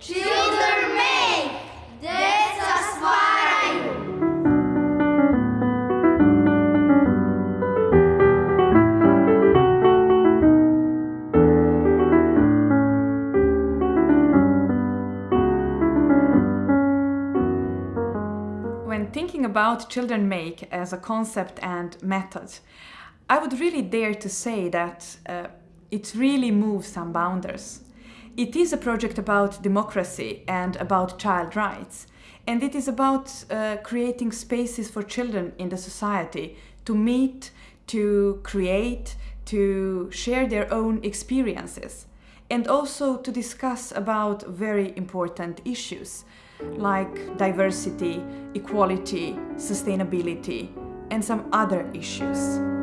Children make! Stvaraju! When thinking about Children Make as a concept and method, I would really dare to say that uh, it really moves some boundaries. It is a project about democracy and about child rights, and it is about uh, creating spaces for children in the society to meet, to create, to share their own experiences, and also to discuss about very important issues like diversity, equality, sustainability, and some other issues.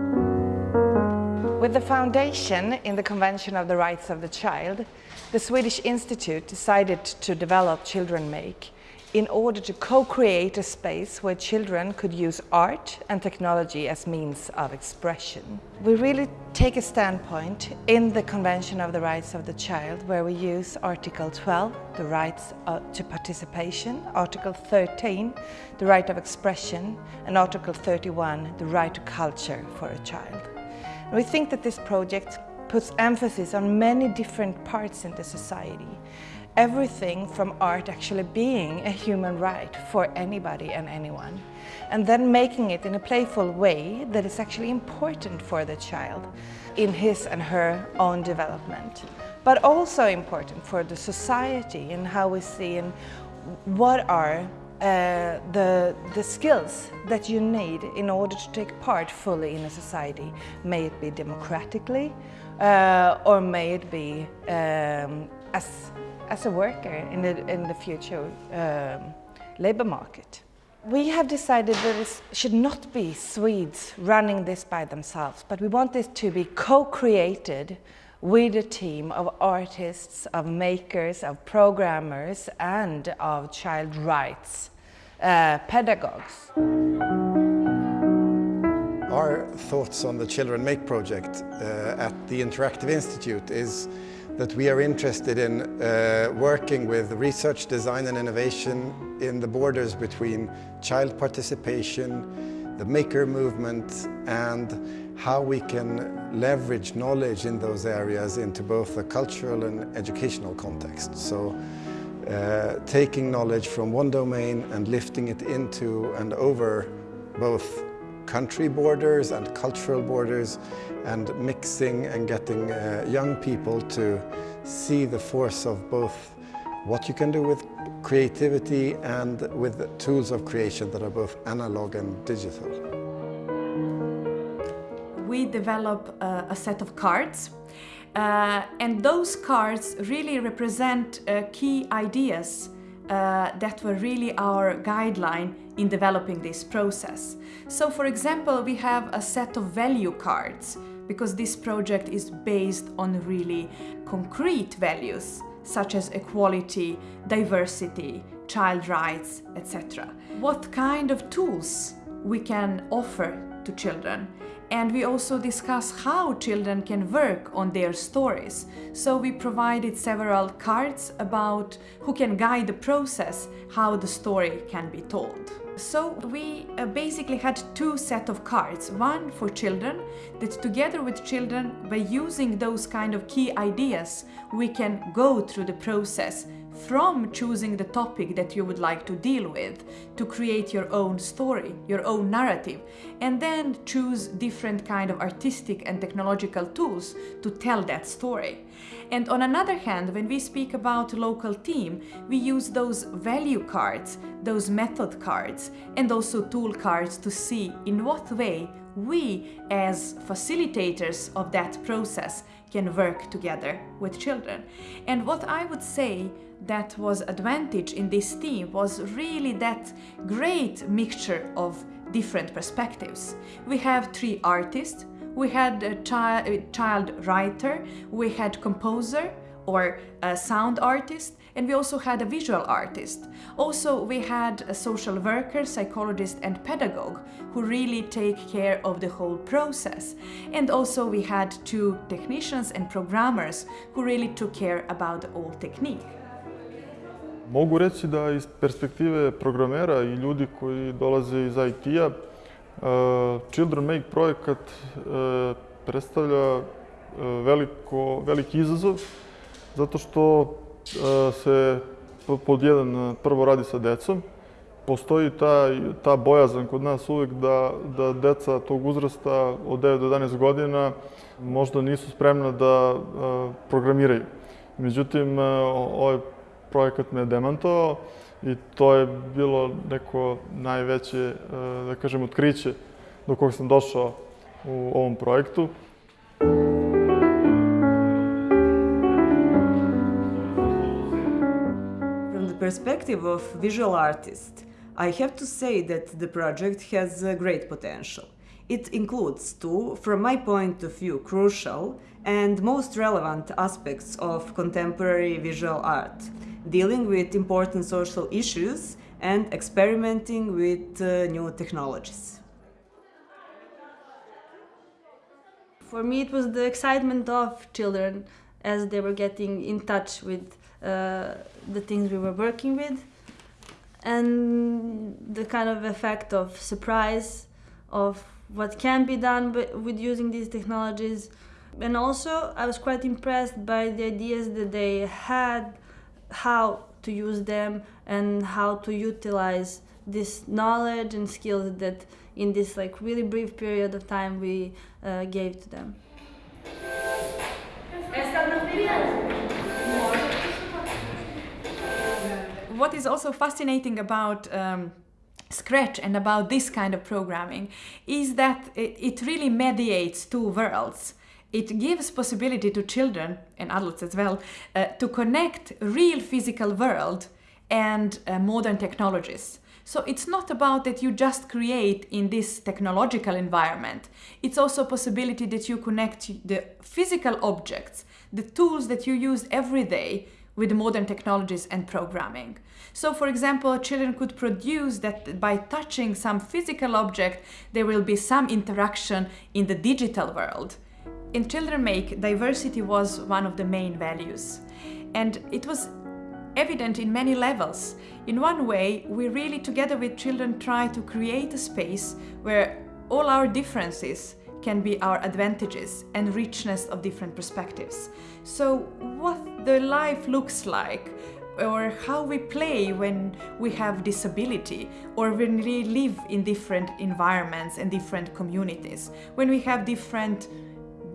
With the foundation in the Convention of the Rights of the Child, the Swedish Institute decided to develop Children Make in order to co-create a space where children could use art and technology as means of expression. We really take a standpoint in the Convention of the Rights of the Child where we use Article 12, the rights uh, to participation, Article 13, the right of expression, and Article 31, the right to culture for a child. We think that this project puts emphasis on many different parts in the society everything from art actually being a human right for anybody and anyone. And then making it in a playful way that is actually important for the child in his and her own development. But also important for the society and how we see and what are uh, the, the skills that you need in order to take part fully in a society. May it be democratically uh, or may it be um, as as a worker in the, in the future um, labour market. We have decided that it should not be Swedes running this by themselves, but we want this to be co-created with a team of artists, of makers, of programmers and of child rights uh, pedagogues. Our thoughts on the Children Make project uh, at the Interactive Institute is that we are interested in uh, working with research, design and innovation in the borders between child participation, the maker movement and how we can leverage knowledge in those areas into both the cultural and educational context. So uh, taking knowledge from one domain and lifting it into and over both country borders and cultural borders and mixing and getting uh, young people to see the force of both what you can do with creativity and with tools of creation that are both analog and digital. We develop uh, a set of cards uh, and those cards really represent uh, key ideas uh, that were really our guideline in developing this process. So for example, we have a set of value cards because this project is based on really concrete values such as equality, diversity, child rights, etc. What kind of tools we can offer to children and we also discuss how children can work on their stories. So we provided several cards about who can guide the process, how the story can be told. So we uh, basically had two set of cards, one for children, that together with children, by using those kind of key ideas, we can go through the process from choosing the topic that you would like to deal with to create your own story, your own narrative, and then choose different kind of artistic and technological tools to tell that story. And on another hand, when we speak about local team, we use those value cards, those method cards, and also tool cards to see in what way we as facilitators of that process can work together with children. And what I would say that was advantage in this team was really that great mixture of different perspectives. We have three artists, we had a, chi a child writer, we had composer or a sound artist, and we also had a visual artist. Also, we had a social worker, psychologist and pedagogue who really take care of the whole process. And also we had two technicians and programmers who really took care about the whole technique. Mogu reći da iz perspektive programera i ljudi koji dolaze iz IT-a, Children Make projekat predstavlja veliko, veliki izazov, zato što se pod jedan prvo radi sa decom, postoji ta, ta bojazan kod nas uvek da, da deca tog uzrasta od 9 do 11 godina možda nisu spremna da programiraju. Međutim, ovaj i to je bilo neko najveće, eh, da kažem, otkriće do kog sam došao u ovom projektu. From the perspective of visual artist, I have to say that the project has a great potential. It includes two, from my point of view, crucial and most relevant aspects of contemporary visual art, dealing with important social issues and experimenting with uh, new technologies. For me, it was the excitement of children as they were getting in touch with uh, the things we were working with and the kind of effect of surprise of what can be done with using these technologies. And also, I was quite impressed by the ideas that they had how to use them and how to utilize this knowledge and skills that in this like really brief period of time we uh, gave to them. what is also fascinating about um, Scratch and about this kind of programming is that it, it really mediates two worlds. It gives possibility to children and adults as well uh, to connect real physical world and uh, modern technologies. So it's not about that you just create in this technological environment. It's also a possibility that you connect the physical objects, the tools that you use every day with modern technologies and programming. So for example, children could produce that by touching some physical object, there will be some interaction in the digital world. In Children Make, diversity was one of the main values. And it was evident in many levels. In one way, we really together with children try to create a space where all our differences can be our advantages and richness of different perspectives. So what the life looks like or how we play when we have disability or when we live in different environments and different communities, when we have different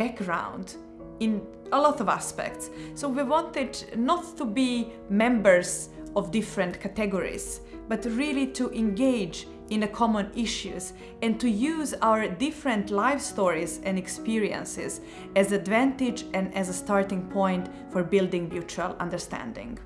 background in a lot of aspects. So we wanted not to be members of different categories, but really to engage in the common issues and to use our different life stories and experiences as advantage and as a starting point for building mutual understanding.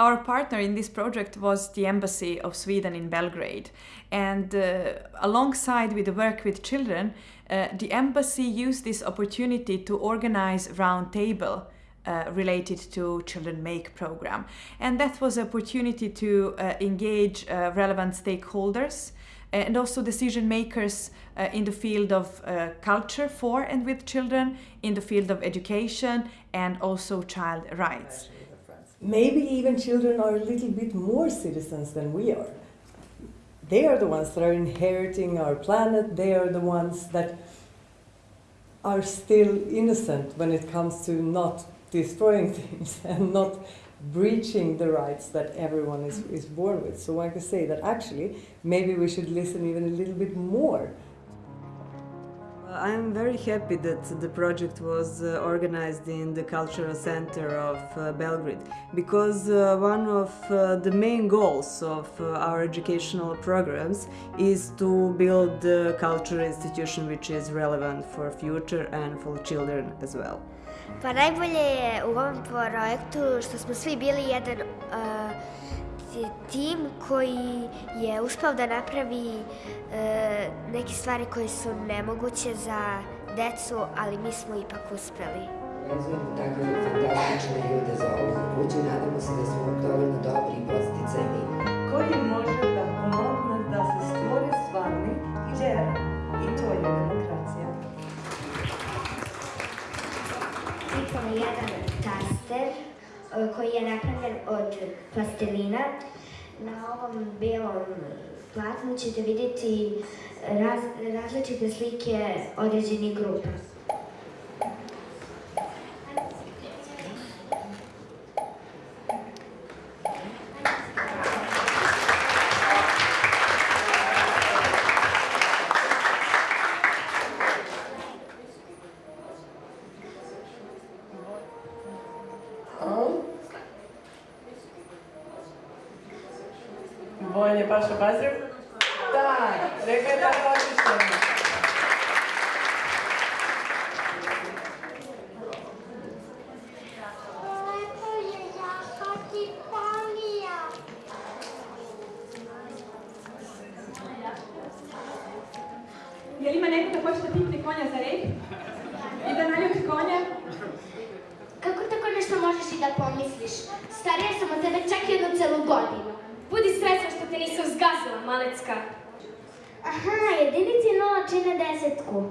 Our partner in this project was the Embassy of Sweden in Belgrade and uh, alongside with the work with children, uh, the embassy used this opportunity to organize roundtable uh, related to Children Make program. And that was an opportunity to uh, engage uh, relevant stakeholders and also decision makers uh, in the field of uh, culture for and with children, in the field of education and also child rights. Maybe even children are a little bit more citizens than we are. They are the ones that are inheriting our planet, they are the ones that are still innocent when it comes to not destroying things and not breaching the rights that everyone is, is born with. So I can say that actually, maybe we should listen even a little bit more. I'm very happy that the project was uh, organized in the Cultural Center of uh, Belgrade because uh, one of uh, the main goals of uh, our educational programs is to build a cultural institution which is relevant for future and for children as well. Pa najbolje je u ovom projektu što smo svi bili jedan uh, tim koji je uspao da napravi uh, neke stvari koje su nemoguće za decu, ali mi smo ipak uspeli. Razvijemo takve fantastične ljude za ovu kuću, nadamo se da smo dovoljno dobri i posticajni. Koji može da pomogne da se stvori stvarni ideja i to je demokracija. Pitamo jedan taster e, koji je napravljen od plastelina. Na ovom belom platnu ćete vidjeti raz, različite slike određenih grupa. Vojnje Paša Bazir? Da, rekao je je odlično. Je li ima neko da hoće da pipne konja za red? I da naljubi konja? Kako tako nešto možeš i da pomisliš? Starija sam od tebe čak jednu celu godinu. Budi srećna što te nisam zgazila, malecka. Aha, jedinici nula čine desetku.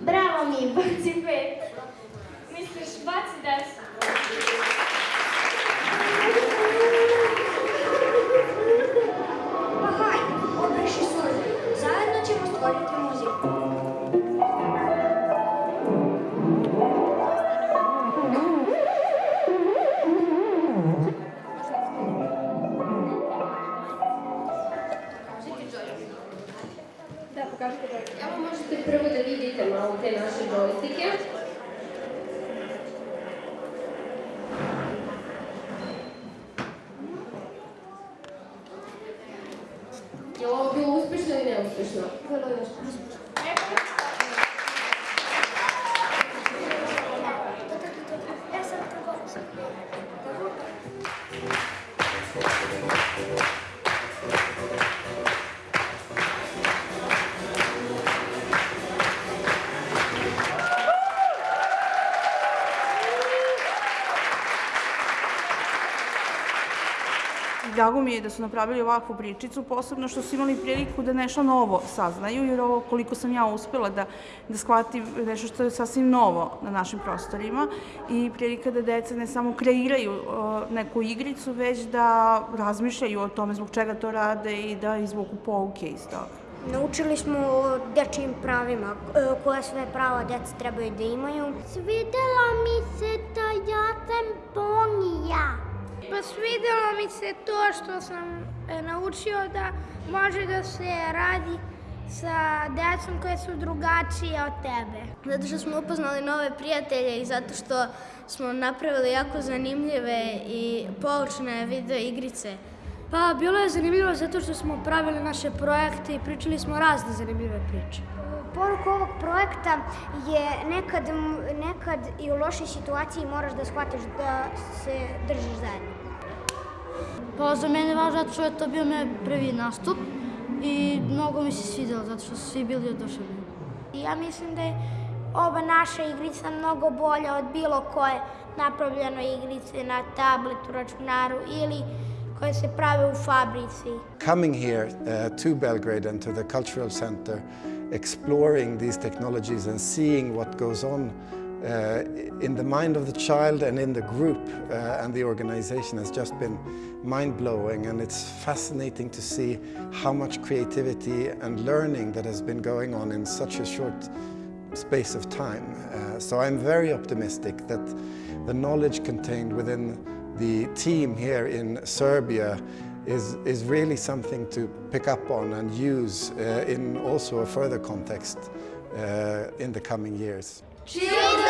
Bravo mi, baci pet. Misliš, baci deset. Pa hajde, obriši suze. Zajedno ćemo stvoriti Drago mi je da su napravili ovakvu pričicu, posebno što su imali priliku da nešto novo saznaju, jer ovo koliko sam ja uspela da, da shvatim nešto što je sasvim novo na našim prostorima i prilika da deca ne samo kreiraju uh, neku igricu, već da razmišljaju o tome zbog čega to rade i da izvuku pouke iz toga. Naučili smo o dečijim pravima, koja sve prava deca trebaju da imaju. Svidela mi se ta jasen ponija. Pa svidelo mi se to što sam e, naučio da može da se radi sa decom koje su drugačije od tebe. Zato što smo upoznali nove prijatelje i zato što smo napravili jako zanimljive i poučne video igrice. Pa bilo je zanimljivo zato što smo pravili naše projekte i pričali smo razne zanimljive priče. Poruka ovog projekta je nekad, nekad i u lošoj situaciji moraš da shvatiš da se držiš zajedno. Pa za mene je važno zato što je to bio moj prvi nastup i mnogo mi se svidjelo zato što su svi bili oduševljeni. I ja mislim da je ova naša igrica mnogo bolja od bilo koje napravljene igrice na tabletu, računaru ili koje se prave u fabrici. Coming here uh, to Belgrade and to the cultural center, exploring these technologies and seeing what goes on uh, in the mind of the child and in the group uh, and the organization has just been mind-blowing and it's fascinating to see how much creativity and learning that has been going on in such a short space of time. Uh, so I'm very optimistic that the knowledge contained within the team here in Serbia is, is really something to pick up on and use uh, in also a further context uh, in the coming years. Children